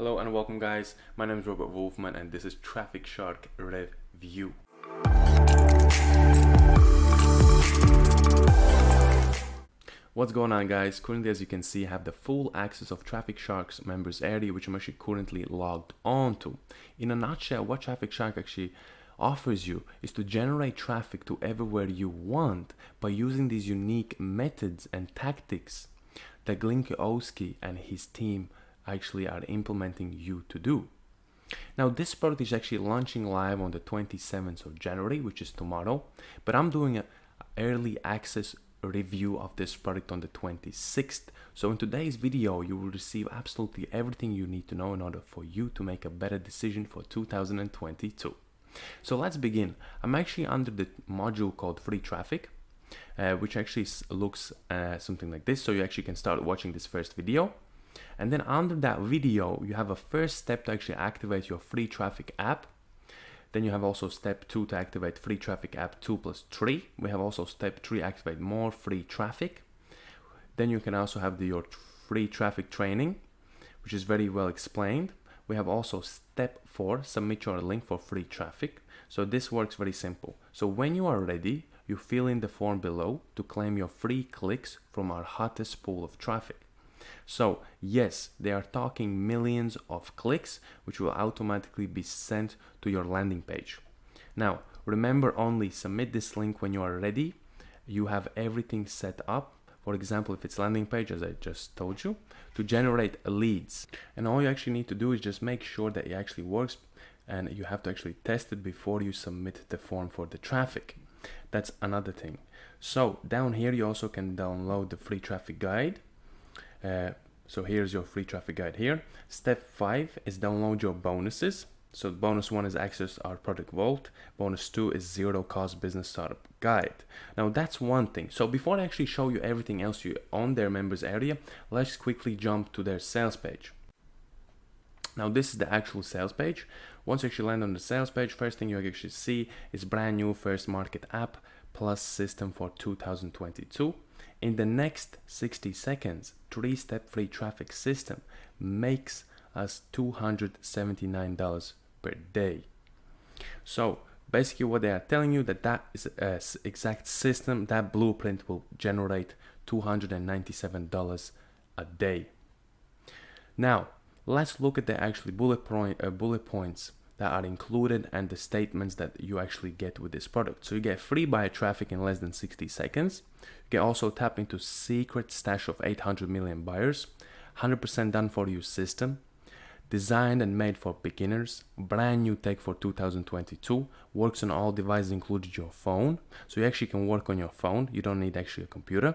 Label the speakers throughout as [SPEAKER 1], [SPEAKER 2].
[SPEAKER 1] Hello and welcome guys, my name is Robert Wolfman and this is Traffic Shark Review. What's going on guys? Currently as you can see I have the full access of Traffic Shark's members area which I'm actually currently logged onto. In a nutshell what Traffic Shark actually offers you is to generate traffic to everywhere you want by using these unique methods and tactics that Glynn Kosky and his team actually are implementing you to do. Now this product is actually launching live on the 27th of January, which is tomorrow, but I'm doing an early access review of this product on the 26th. So in today's video, you will receive absolutely everything you need to know in order for you to make a better decision for 2022. So let's begin. I'm actually under the module called free traffic, uh, which actually looks uh, something like this. So you actually can start watching this first video. And then under that video, you have a first step to actually activate your free traffic app. Then you have also step two to activate free traffic app two plus three. We have also step three, activate more free traffic. Then you can also have the, your free traffic training, which is very well explained. We have also step four, submit your link for free traffic. So this works very simple. So when you are ready, you fill in the form below to claim your free clicks from our hottest pool of traffic. So yes, they are talking millions of clicks, which will automatically be sent to your landing page. Now, remember only submit this link when you are ready. You have everything set up. For example, if it's landing page, as I just told you, to generate leads. And all you actually need to do is just make sure that it actually works and you have to actually test it before you submit the form for the traffic. That's another thing. So down here, you also can download the free traffic guide uh, so here's your free traffic guide here. Step five is download your bonuses. So bonus one is access our product vault. Bonus two is zero cost business startup guide. Now that's one thing. So before I actually show you everything else you on their members area, let's quickly jump to their sales page. Now this is the actual sales page. Once you actually land on the sales page, first thing you actually see is brand new first market app plus system for 2022. In the next 60 seconds, three-step free traffic system makes us $279 per day. So basically what they are telling you that that is a exact system, that blueprint will generate $297 a day. Now, let's look at the actually bullet, point, uh, bullet points that are included and the statements that you actually get with this product. So you get free buyer traffic in less than 60 seconds. You can also tap into secret stash of 800 million buyers, 100% done for you system, designed and made for beginners, brand new tech for 2022, works on all devices including your phone. So you actually can work on your phone. You don't need actually a computer.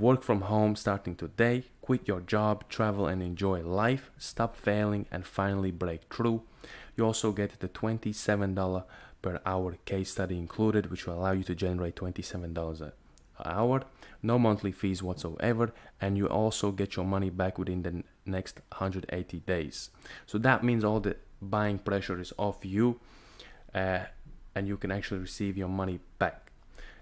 [SPEAKER 1] Work from home starting today, quit your job, travel and enjoy life, stop failing and finally break through. You also get the $27 per hour case study included, which will allow you to generate $27 an hour, no monthly fees whatsoever, and you also get your money back within the next 180 days. So that means all the buying pressure is off you, uh, and you can actually receive your money back.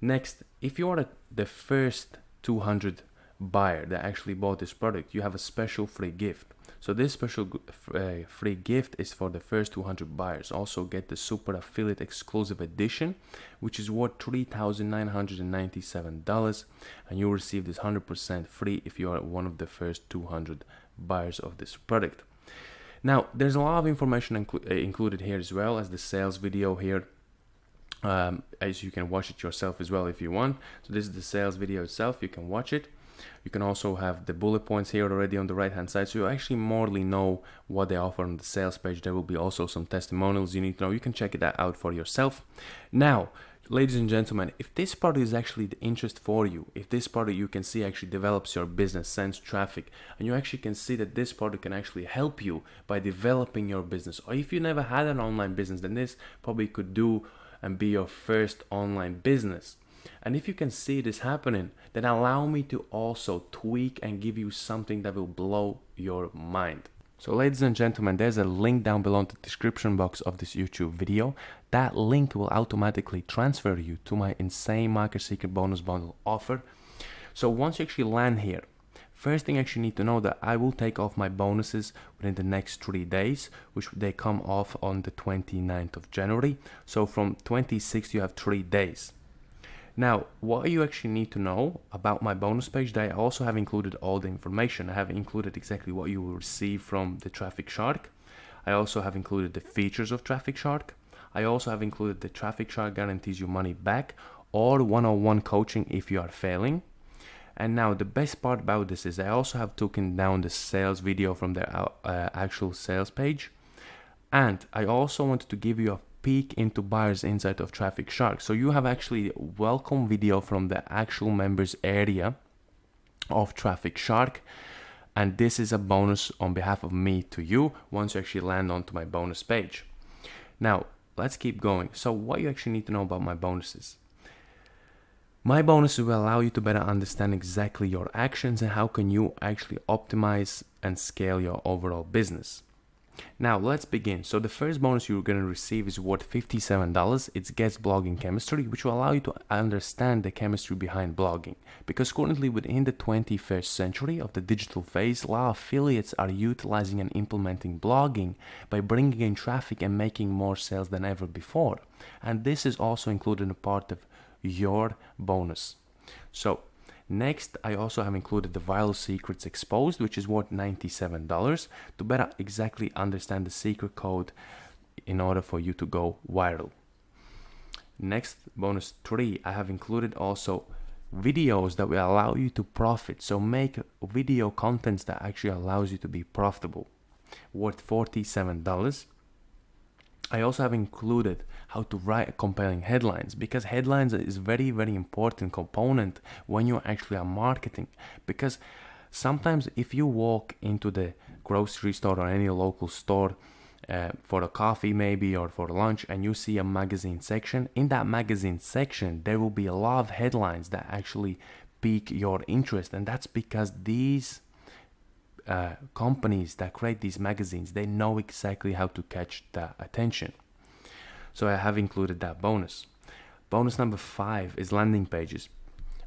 [SPEAKER 1] Next, if you are the first 200 buyer that actually bought this product, you have a special free gift. So this special uh, free gift is for the first 200 buyers. Also get the super affiliate exclusive edition, which is worth $3,997 and you'll receive this 100% free if you are one of the first 200 buyers of this product. Now, there's a lot of information inclu uh, included here as well as the sales video here um, as you can watch it yourself as well if you want. So this is the sales video itself, you can watch it. You can also have the bullet points here already on the right hand side so you actually morely know what they offer on the sales page. There will be also some testimonials you need to know. You can check that out for yourself. Now, ladies and gentlemen, if this part is actually the interest for you, if this part you can see actually develops your business, sends traffic, and you actually can see that this product can actually help you by developing your business, or if you never had an online business, then this probably could do and be your first online business. And if you can see this happening, then allow me to also tweak and give you something that will blow your mind. So ladies and gentlemen, there's a link down below in the description box of this YouTube video. That link will automatically transfer you to my insane market secret bonus bundle offer. So once you actually land here, First thing actually need to know that I will take off my bonuses within the next three days, which they come off on the 29th of January. So from 26th you have three days. Now, what you actually need to know about my bonus page, that I also have included all the information. I have included exactly what you will receive from the Traffic Shark. I also have included the features of Traffic Shark. I also have included the Traffic Shark guarantees you money back or one-on-one coaching if you are failing. And now the best part about this is I also have taken down the sales video from the uh, actual sales page. And I also wanted to give you a peek into buyer's insight of Traffic Shark. So you have actually welcome video from the actual members area of Traffic Shark. And this is a bonus on behalf of me to you once you actually land onto my bonus page. Now, let's keep going. So what you actually need to know about my bonuses. My bonuses will allow you to better understand exactly your actions and how can you actually optimize and scale your overall business. Now let's begin. So the first bonus you're going to receive is worth $57. It's Guest Blogging Chemistry, which will allow you to understand the chemistry behind blogging. Because currently within the 21st century of the digital phase, a lot of affiliates are utilizing and implementing blogging by bringing in traffic and making more sales than ever before. And this is also included in a part of your bonus. So next, I also have included the viral secrets exposed, which is worth $97 to better exactly understand the secret code in order for you to go viral. Next, bonus three, I have included also videos that will allow you to profit. So make video contents that actually allows you to be profitable worth $47. I also have included how to write compelling headlines because headlines is very very important component when you actually are marketing. Because sometimes if you walk into the grocery store or any local store uh, for a coffee maybe or for lunch and you see a magazine section in that magazine section there will be a lot of headlines that actually pique your interest and that's because these uh, companies that create these magazines they know exactly how to catch the attention so I have included that bonus. Bonus number five is landing pages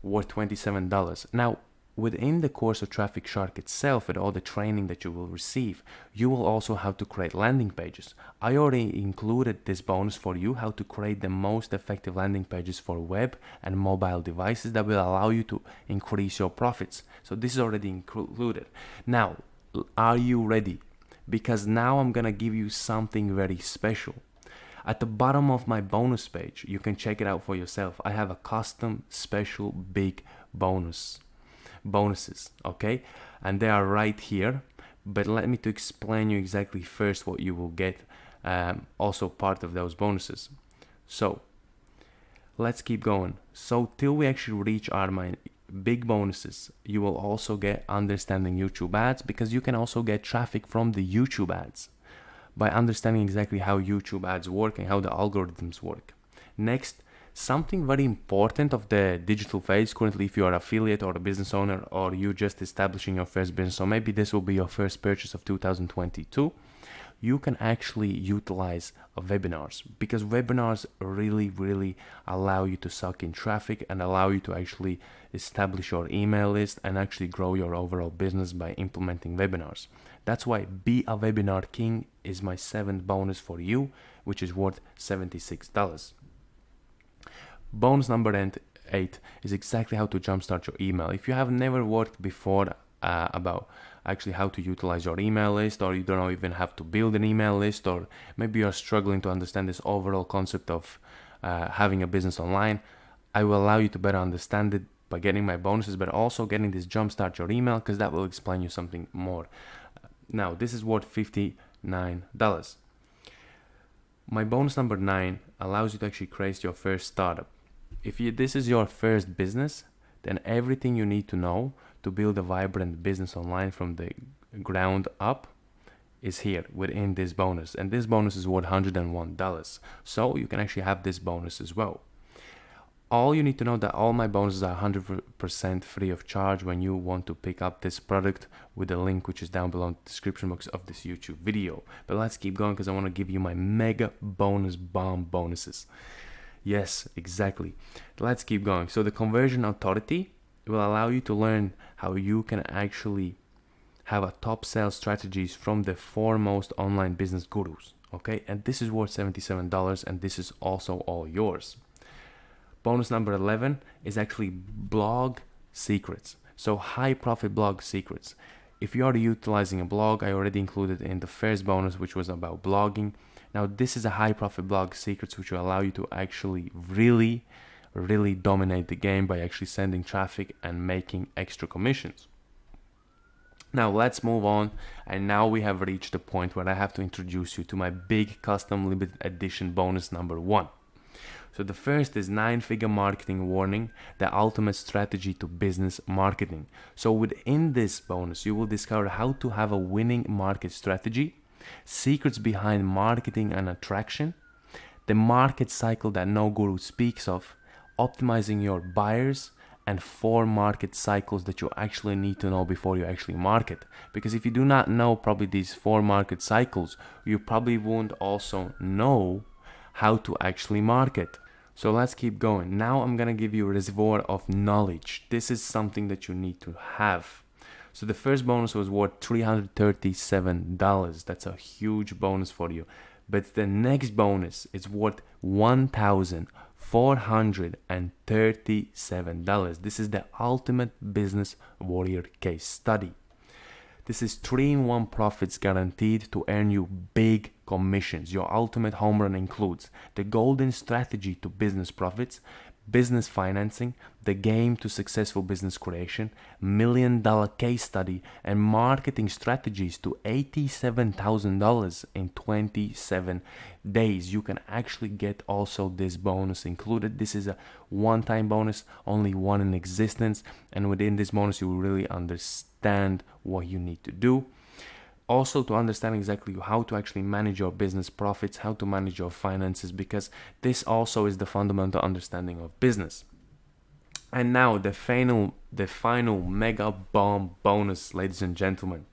[SPEAKER 1] worth $27. Now, within the course of Traffic Shark itself, and all the training that you will receive, you will also have to create landing pages. I already included this bonus for you, how to create the most effective landing pages for web and mobile devices that will allow you to increase your profits. So this is already included. Now, are you ready? Because now I'm gonna give you something very special. At the bottom of my bonus page, you can check it out for yourself. I have a custom special big bonus bonuses, okay? And they are right here. But let me to explain you exactly first what you will get um, also part of those bonuses. So let's keep going. So till we actually reach our my big bonuses, you will also get understanding YouTube ads because you can also get traffic from the YouTube ads by understanding exactly how YouTube ads work and how the algorithms work. Next, something very important of the digital phase currently if you are affiliate or a business owner or you just establishing your first business. So maybe this will be your first purchase of 2022 you can actually utilize webinars because webinars really really allow you to suck in traffic and allow you to actually establish your email list and actually grow your overall business by implementing webinars. That's why be a webinar king is my seventh bonus for you which is worth $76 bonus number eight is exactly how to jumpstart your email. If you have never worked before uh, about actually how to utilize your email list or you don't even have to build an email list or maybe you're struggling to understand this overall concept of uh, having a business online i will allow you to better understand it by getting my bonuses but also getting this jumpstart your email because that will explain you something more. Now this is worth $59 my bonus number nine allows you to actually create your first startup if you, this is your first business then everything you need to know to build a vibrant business online from the ground up is here within this bonus and this bonus is worth $101 so you can actually have this bonus as well all you need to know that all my bonuses are 100% free of charge when you want to pick up this product with the link which is down below in the description box of this YouTube video. But let's keep going because I want to give you my mega bonus bomb bonuses. Yes, exactly. Let's keep going. So the conversion authority will allow you to learn how you can actually have a top sales strategies from the foremost online business gurus okay? And this is worth $77 and this is also all yours. Bonus number 11 is actually blog secrets. So high profit blog secrets. If you are utilizing a blog i already included in the first bonus which was about blogging now this is a high profit blog secrets which will allow you to actually really really dominate the game by actually sending traffic and making extra commissions now let's move on and now we have reached the point where I have to introduce you to my big custom limited edition bonus number one. So the first is nine figure marketing warning, the ultimate strategy to business marketing. So within this bonus, you will discover how to have a winning market strategy, secrets behind marketing and attraction, the market cycle that no guru speaks of, optimizing your buyers, and four market cycles that you actually need to know before you actually market. Because if you do not know probably these four market cycles, you probably won't also know how to actually market. So let's keep going. Now I'm gonna give you a reservoir of knowledge. This is something that you need to have. So the first bonus was worth $337. That's a huge bonus for you. But the next bonus is worth 1000 $437. This is the ultimate business warrior case study. This is 3 in 1 profits guaranteed to earn you big commissions. Your ultimate home run includes the golden strategy to business profits, business financing, the game to successful business creation, million dollar case study, and marketing strategies to $87,000 in 27 days. You can actually get also this bonus included. This is a one time bonus, only one in existence. And within this bonus, you will really understand what you need to do also to understand exactly how to actually manage your business profits, how to manage your finances, because this also is the fundamental understanding of business. And now the final, the final mega bomb bonus, ladies and gentlemen,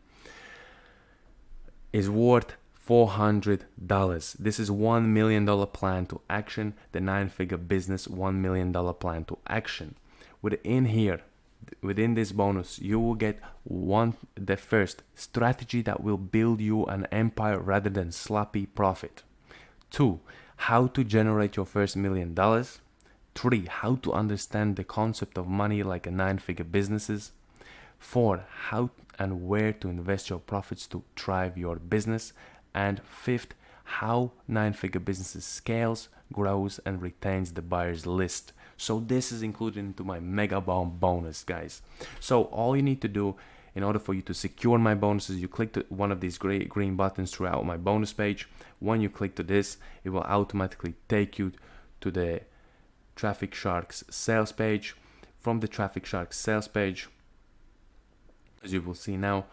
[SPEAKER 1] is worth $400. This is $1 million plan to action, the nine figure business $1 million plan to action. Within here, within this bonus you will get one the first strategy that will build you an empire rather than sloppy profit. Two how to generate your first million dollars. Three how to understand the concept of money like a nine figure businesses. Four how and where to invest your profits to drive your business. And fifth how nine figure businesses scales grows and retains the buyers list so this is included into my mega bomb bonus, guys. So all you need to do in order for you to secure my bonuses, you click to one of these gray, green buttons throughout my bonus page. When you click to this, it will automatically take you to the Traffic Sharks sales page. From the Traffic Sharks sales page, as you will see now,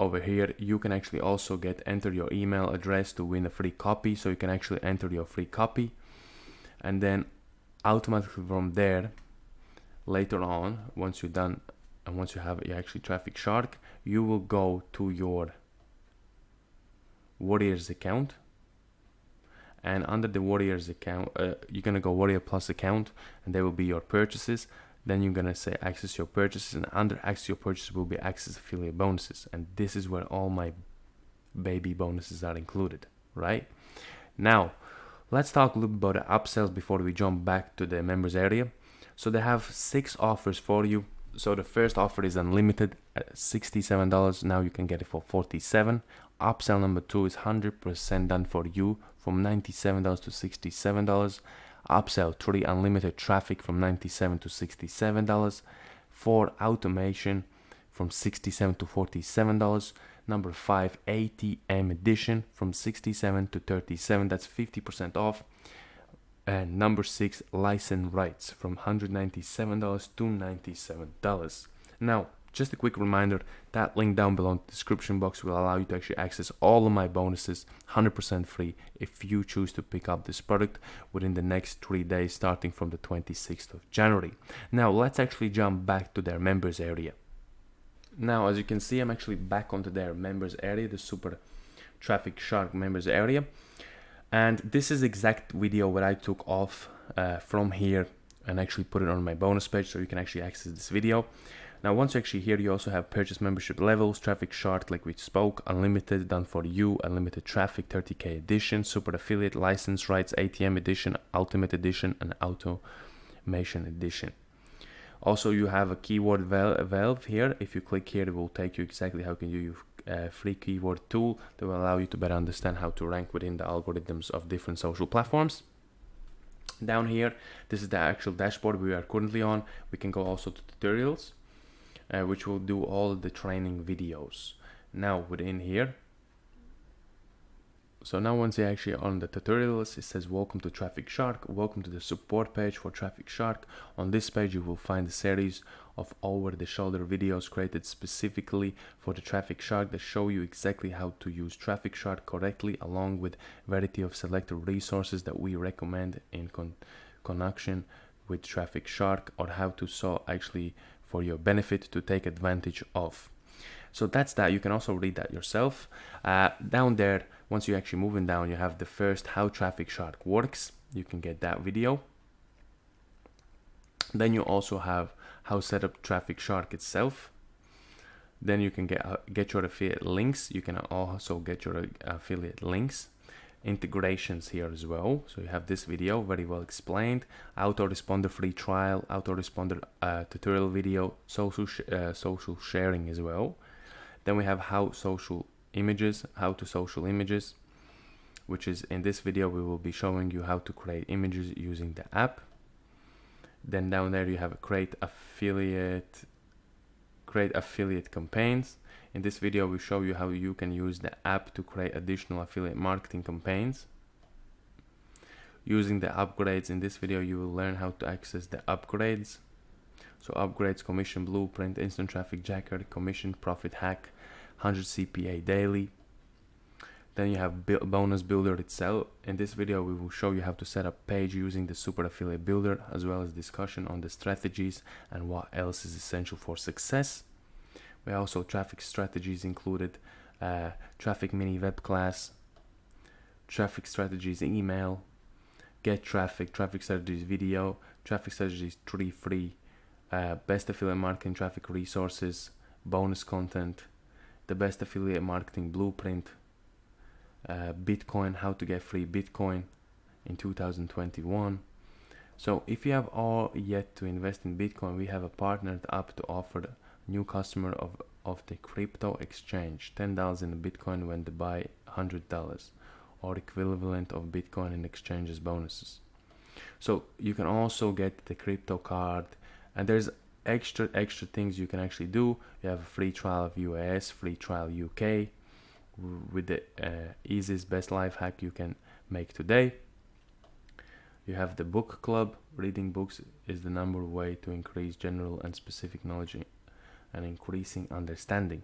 [SPEAKER 1] over here you can actually also get enter your email address to win a free copy so you can actually enter your free copy and then automatically from there later on once you're done and once you have actually traffic shark you will go to your warriors account. And under the warriors account uh, you're gonna go warrior plus account and there will be your purchases. Then you're gonna say access your purchases and under access your purchases will be access affiliate bonuses. And this is where all my baby bonuses are included right? Now Let's talk a little bit about the upsells before we jump back to the members area. So they have six offers for you. So the first offer is unlimited at $67. Now you can get it for 47. Upsell number two is 100% done for you from $97 to $67. Upsell three unlimited traffic from 97 to $67. Four automation from 67 to $47 number 5 ATM edition from 67 to 37 that's 50% off. And number 6 license rights from $197 to $97 now just a quick reminder that link down below in the description box will allow you to actually access all of my bonuses 100% free if you choose to pick up this product within the next three days starting from the 26th of January. Now let's actually jump back to their members area now, as you can see, I'm actually back onto their members area, the super traffic shark members area. And this is exact video where I took off uh, from here and actually put it on my bonus page so you can actually access this video. Now, once you actually here, you also have purchase membership levels, traffic shark, like we spoke, unlimited, done for you, unlimited traffic, 30k edition, super affiliate, license rights, ATM edition, ultimate edition, and automation edition. Also, you have a keyword valve here. If you click here, it will take you exactly how can you use a free keyword tool that will allow you to better understand how to rank within the algorithms of different social platforms. Down here this is the actual dashboard we are currently on. We can go also to tutorials uh, which will do all the training videos. Now within here so now once you're actually on the tutorials it says welcome to traffic shark. Welcome to the support page for traffic shark. On this page you will find a series of over-the-shoulder videos created specifically for the traffic shark that show you exactly how to use traffic shark correctly along with variety of selected resources that we recommend in con connection with traffic shark or how to so actually for your benefit to take advantage of. So that's that. You can also read that yourself. Uh, down there once you're actually moving down you have the first how traffic shark works. You can get that video. Then you also have how set up traffic shark itself. Then you can get uh, get your affiliate links. You can also get your uh, affiliate links. Integrations here as well. So you have this video very well explained. Autoresponder free trial autoresponder uh, tutorial video social sh uh, social sharing as well. Then we have how social images how to social images which is in this video we will be showing you how to create images using the app. Then down there you have create affiliate create affiliate campaigns. In this video we show you how you can use the app to create additional affiliate marketing campaigns. Using the upgrades in this video you will learn how to access the upgrades. So upgrades commission blueprint instant traffic jacker commission profit hack 100 cpa daily then you have bonus builder itself. In this video, we will show you how to set up page using the super affiliate builder, as well as discussion on the strategies and what else is essential for success. We also traffic strategies included, uh, traffic mini web class, traffic strategies email, get traffic, traffic strategies video, traffic strategies three free, uh, best affiliate marketing traffic resources, bonus content, the best affiliate marketing blueprint, uh, Bitcoin, how to get free Bitcoin in 2021. So if you have all yet to invest in Bitcoin, we have a partnered app to offer new customer of, of the crypto exchange $10 in Bitcoin when they buy $100 or equivalent of Bitcoin in exchanges bonuses. So you can also get the crypto card and there's extra extra things you can actually do. You have a free trial of US, free trial UK, with the uh, easiest best life hack you can make today. You have the book club. Reading books is the number way to increase general and specific knowledge and increasing understanding.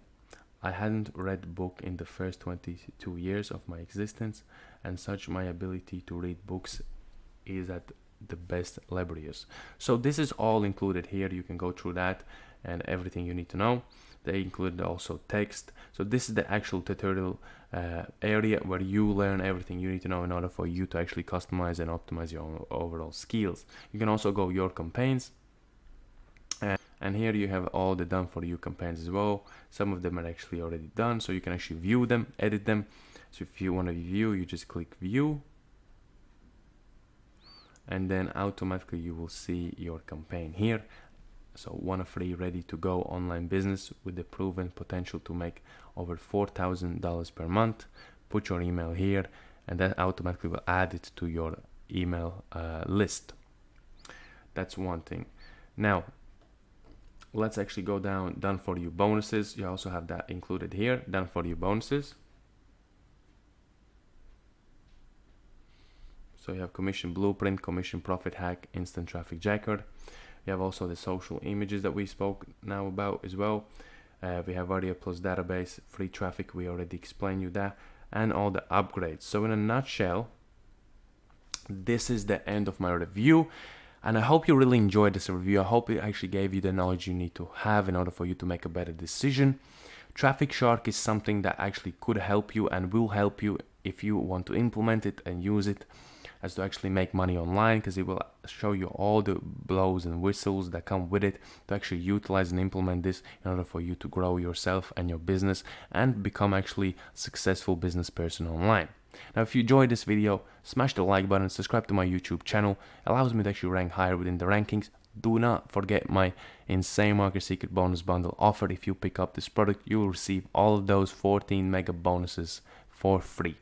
[SPEAKER 1] I hadn't read book in the first 22 years of my existence, and such my ability to read books is at the best laborious. So this is all included here. You can go through that and everything you need to know. They include also text. So this is the actual tutorial uh, area where you learn everything you need to know in order for you to actually customize and optimize your overall skills. You can also go your campaigns. Uh, and here you have all the done for you campaigns as well. Some of them are actually already done so you can actually view them edit them. So if you want to view you just click view and then automatically you will see your campaign here so one free ready to go online business with the proven potential to make over $4,000 per month. Put your email here and that automatically will add it to your email uh, list. That's one thing. Now, let's actually go down done for you bonuses. You also have that included here, done for you bonuses. So you have commission blueprint, commission profit hack, instant traffic jacker. We have also the social images that we spoke now about as well. Uh, we have Aria Plus database, free traffic, we already explained you that, and all the upgrades. So in a nutshell, this is the end of my review. And I hope you really enjoyed this review. I hope it actually gave you the knowledge you need to have in order for you to make a better decision. Traffic Shark is something that actually could help you and will help you if you want to implement it and use it as to actually make money online because it will show you all the blows and whistles that come with it to actually utilize and implement this in order for you to grow yourself and your business and become actually successful business person online. Now if you enjoyed this video, smash the like button, subscribe to my YouTube channel, allows me to actually rank higher within the rankings. Do not forget my insane market secret bonus bundle offer. If you pick up this product, you will receive all of those 14 mega bonuses for free.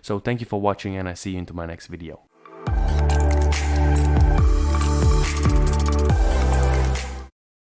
[SPEAKER 1] So thank you for watching and I see you into my next video.